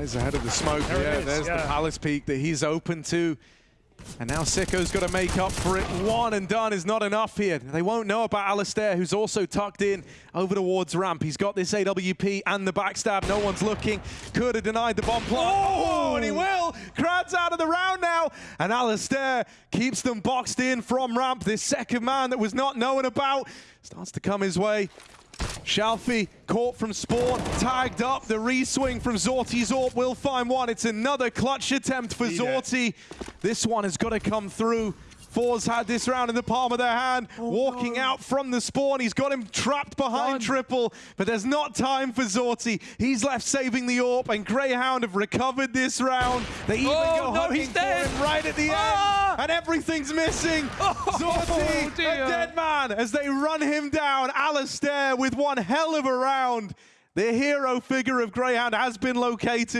Plays ahead of the smoke. There yeah, is, there's the. Palace Peek that he's open to. And now Sico's got to make up for it. One and done is not enough here. They won't know about Alistair, who's also tucked in over towards ramp. He's got this AWP and the backstab. No one's looking. Could have denied the bomb plant. Oh, and he will. Krad's out of the round now. And Alistair keeps them boxed in from ramp. This second man that was not known about starts to come his way. Shalfey caught from spawn, tagged up. The re-swing from Zorte's AWP will find one. It's another clutch attempt for Need it. Zorte. This one has got to come through. forZe had this round in the palm of their hand, walking out from the spawn. He's got him trapped behind Done. triple, but there's not time for Zorte. He's left saving the AWP, and Greyhound have recovered this round. They even Oh, go no, hunting he's for dead. right at the Ah. end, and everything's missing. Zorte, a dead man, as they run him down. Alistair with one hell of a round. The hero figure of Greyhound has been located.